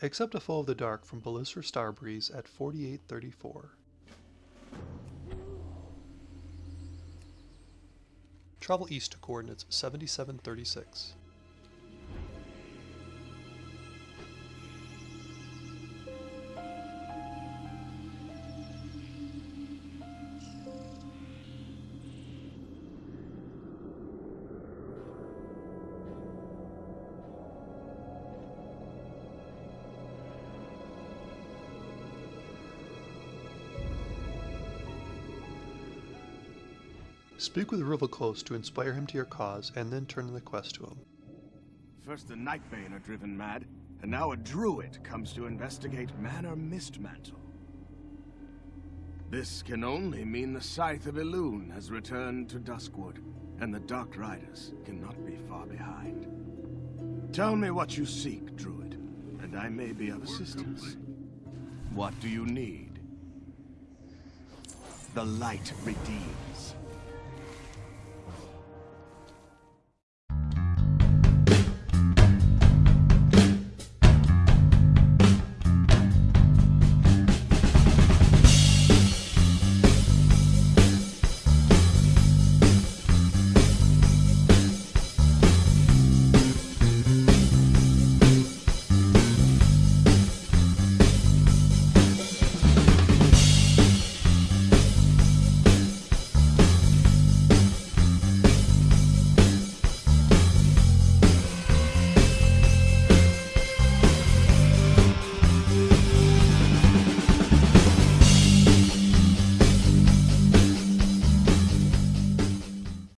Accept a Foe of the Dark from Belisar Starbreeze at 4834. Travel east to coordinates 7736. Speak with Ruvoklos to inspire him to your cause, and then turn the quest to him. First the Nightbane are driven mad, and now a druid comes to investigate Manor Mistmantle. This can only mean the Scythe of Elune has returned to Duskwood, and the Dark Riders cannot be far behind. Tell me what you seek, druid, and I may be of assistance. What do you need? The light redeems.